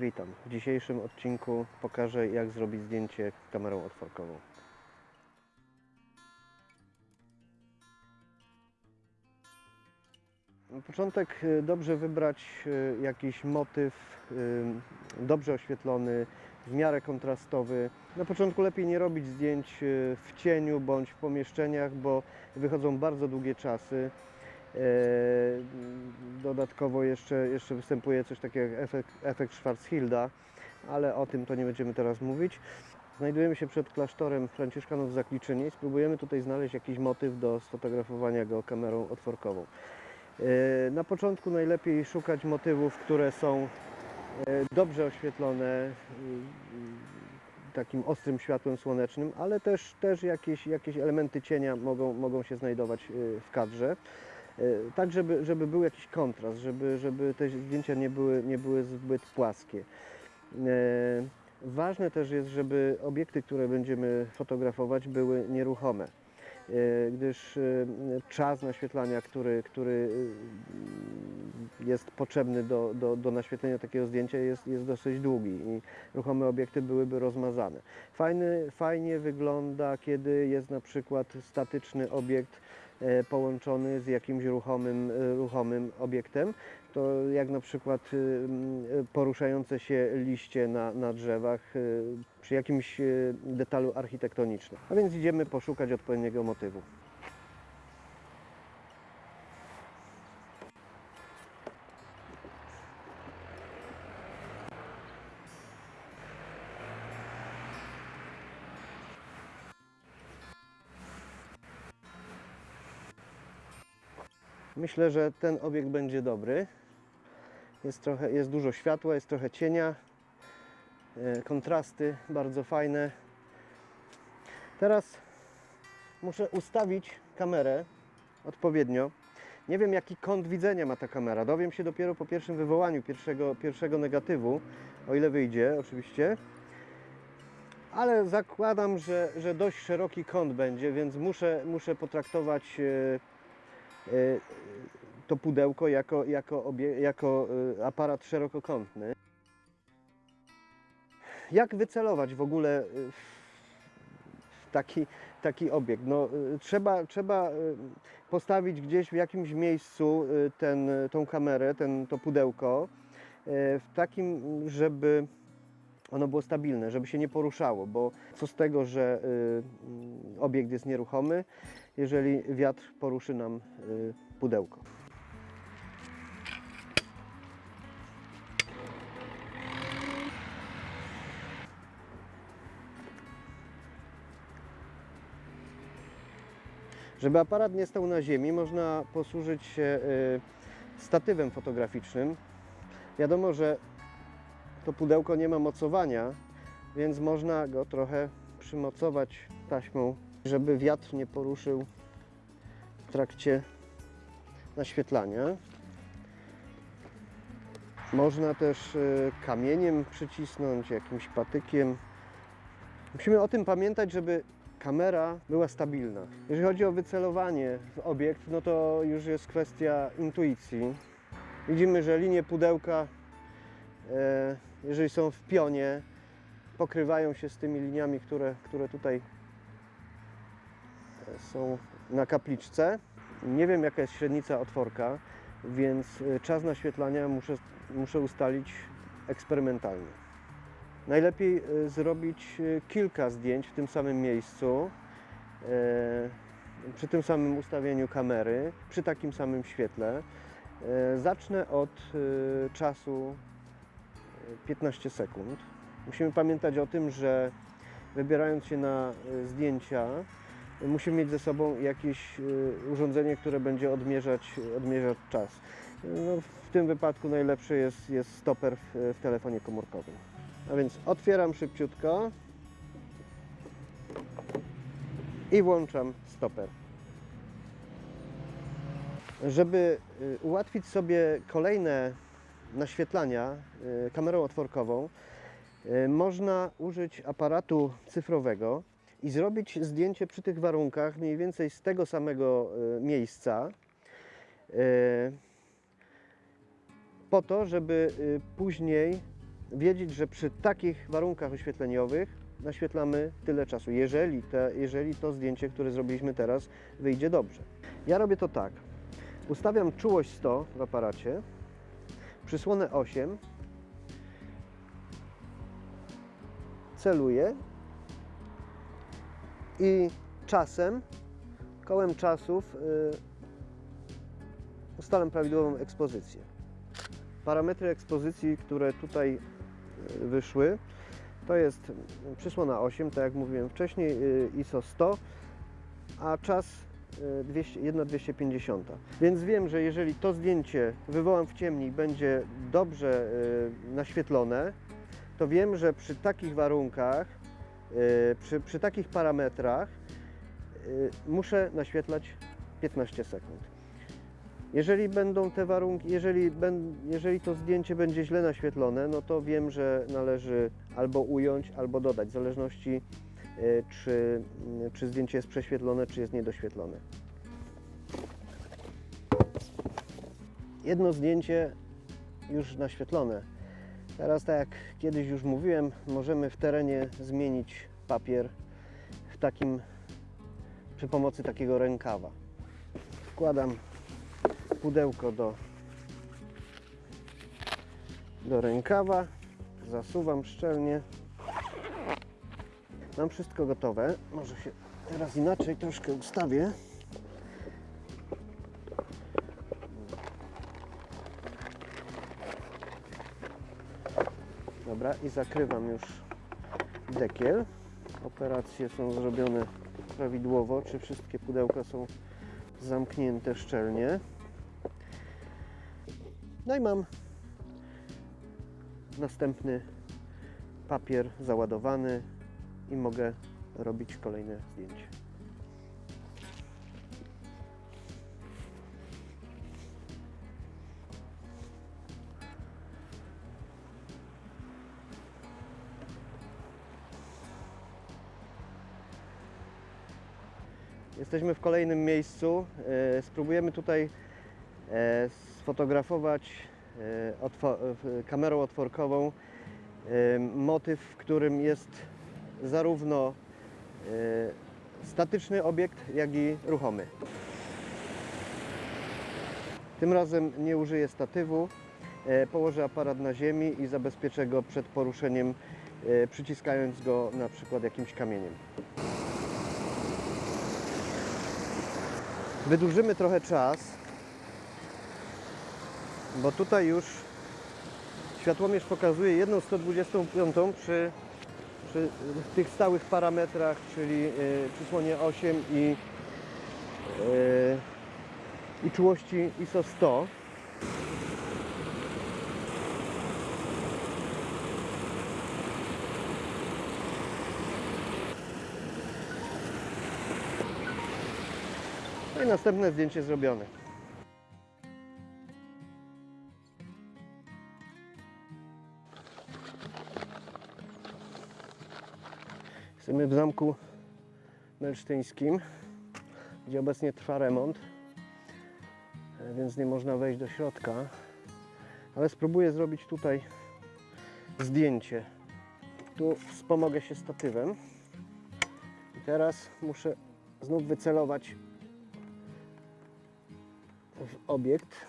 Witam. W dzisiejszym odcinku pokażę jak zrobić zdjęcie kamerą otworkową. Na początek y, dobrze wybrać y, jakiś motyw y, dobrze oświetlony, w miarę kontrastowy. Na początku lepiej nie robić zdjęć w cieniu bądź w pomieszczeniach, bo wychodzą bardzo długie czasy. E, Dodatkowo jeszcze, jeszcze występuje coś takiego jak efekt, efekt Schwarzschilda, ale o tym to nie będziemy teraz mówić. Znajdujemy się przed klasztorem Franciszkanów w Zakliczynie i spróbujemy tutaj znaleźć jakiś motyw do sfotografowania go kamerą otworkową. E, Na początku najlepiej szukać motywów, które są e, dobrze oświetlone takim ostrym światłem słonecznym, ale też, też jakieś, jakieś elementy cienia mogą, mogą się znajdować w kadrze. Y, Tak, żeby, żeby był jakiś kontrast, żeby, żeby te zdjęcia nie były, nie były zbyt płaskie. E, Ważne też jest, żeby obiekty, które będziemy fotografować, były nieruchome, e, gdyż e, czas naświetlania, który, który e, jest potrzebny do, do, do naświetlenia takiego zdjęcia jest, jest dosyć długi i ruchome obiekty byłyby rozmazane. Fajny, fajnie wygląda, kiedy jest na przykład statyczny obiekt e, połączony z jakimś ruchomym, e, ruchomym obiektem. To jak na przykład y, poruszające się liście na, na drzewach przy jakimś detalu architektonicznym. A więc idziemy poszukać odpowiedniego motywu. Myślę, że ten obiekt będzie dobry. Jest, trochę, jest dużo światła, jest trochę cienia. e, Kontrasty bardzo fajne. Teraz muszę ustawić kamerę odpowiednio. Nie wiem jaki kąt widzenia ma ta kamera. Dowiem się dopiero po pierwszym wywołaniu pierwszego, pierwszego negatywu, o ile wyjdzie oczywiście. Ale zakładam, że, że dość szeroki kąt będzie, więc muszę, muszę potraktować e, to pudełko jako, jako, obie, jako y, aparat szerokokątny. Jak wycelować w ogóle w taki, taki obiekt? No, trzeba, trzeba postawić gdzieś w jakimś miejscu ten, tą kamerę, ten, to pudełko, w takim, żeby ono było stabilne, żeby się nie poruszało, bo co z tego, że obiekt jest nieruchomy, jeżeli wiatr poruszy nam y, pudełko. Żeby aparat nie stał na ziemi, można posłużyć się y, statywem fotograficznym. Wiadomo, że to pudełko nie ma mocowania, więc można go trochę przymocować taśmą, żeby wiatr nie poruszył w trakcie naświetlania. Można też y, kamieniem przycisnąć, jakimś patykiem. Musimy o tym pamiętać, żeby kamera była stabilna. Jeżeli chodzi o wycelowanie w obiekt, no to już jest kwestia intuicji. Widzimy, że linie pudełka, e, jeżeli są w pionie, pokrywają się z tymi liniami, które, które tutaj e, są na kapliczce. Nie wiem, jaka jest średnica otworka, więc e, czas naświetlania muszę, muszę ustalić eksperymentalnie. Najlepiej e, zrobić e, kilka zdjęć w tym samym miejscu, przy tym samym ustawieniu kamery, przy takim samym świetle. Zacznę od czasu e, 15 sekund. Musimy pamiętać o tym, że wybierając się na zdjęcia, musimy mieć ze sobą jakieś e, urządzenie, które będzie odmierzać, odmierzać czas. No, w tym wypadku najlepszy jest, jest stoper w, w telefonie komórkowym. A więc otwieram szybciutko i włączam stoper. Żeby y, ułatwić sobie kolejne naświetlania y, kamerą otworkową, y, można użyć aparatu cyfrowego i zrobić zdjęcie przy tych warunkach mniej więcej z tego samego y, miejsca. y, Po to, żeby y, później wiedzieć, że przy takich warunkach oświetleniowych naświetlamy tyle czasu, jeżeli, te, jeżeli to zdjęcie, które zrobiliśmy teraz, wyjdzie dobrze. Ja robię to tak. Ustawiam czułość 100 w aparacie, przysłonę 8, celuję i czasem, kołem czasów y, ustalam prawidłową ekspozycję. Parametry ekspozycji, które tutaj y, wyszły, to jest przysłona 8, tak jak mówiłem wcześniej, y, ISO 100, a czas y, 200, 1,250. Więc wiem, że jeżeli to zdjęcie wywołam w ciemni będzie dobrze naświetlone, to wiem, że przy takich warunkach, przy, przy takich parametrach y, muszę naświetlać 15 sekund. Jeżeli będą te warunki, jeżeli, jeżeli to zdjęcie będzie źle naświetlone, no to wiem, że należy albo ująć, albo dodać, w zależności y, czy, y, czy zdjęcie jest prześwietlone, czy jest niedoświetlone. Jedno zdjęcie już naświetlone. Teraz, tak jak kiedyś już mówiłem, możemy w terenie zmienić papier w takim, przy pomocy takiego rękawa. Wkładam pudełko do, do rękawa, zasuwam szczelnie. Mam wszystko gotowe. Może się teraz inaczej troszkę ustawię. Dobra, i zakrywam już dekiel. Operacje są zrobione prawidłowo. Czy wszystkie pudełka są zamknięte szczelnie? No i mam następny papier załadowany i mogę robić kolejne zdjęcie. Jesteśmy w kolejnym miejscu. E, Spróbujemy tutaj e, sfotografować e, otwo- w- kamerą otworkową motyw, w którym jest zarówno statyczny obiekt, jak i ruchomy. Tym razem nie użyję statywu. Położę aparat na ziemi i zabezpieczę go przed poruszeniem, przyciskając go na przykład jakimś kamieniem. Wydłużymy trochę czas, bo tutaj już światłomierz pokazuje jedną 125 przy, przy tych stałych parametrach, czyli yy, przysłonie 8 i, yy, i czułości ISO 100. następne zdjęcie zrobione. Jesteśmy w zamku melsztyńskim, gdzie obecnie trwa remont, e, więc nie można wejść do środka. Ale spróbuję zrobić tutaj zdjęcie. Tu wspomogę się statywem. I teraz muszę znów wycelować w obiekt.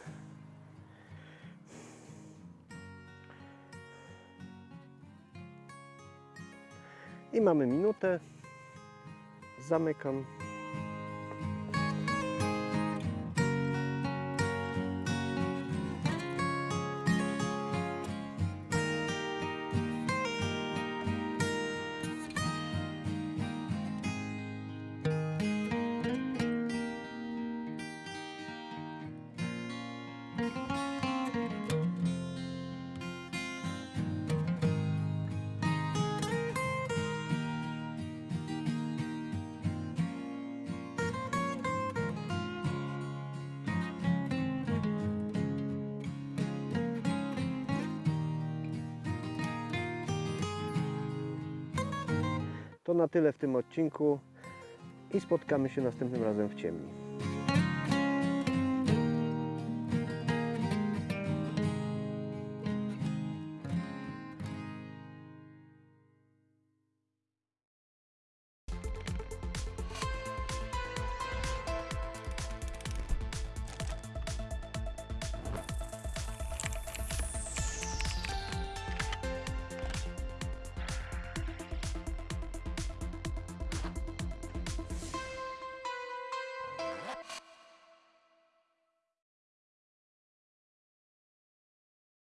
I mamy minutę. Zamykam. To na tyle w tym odcinku i spotkamy się następnym razem w ciemni.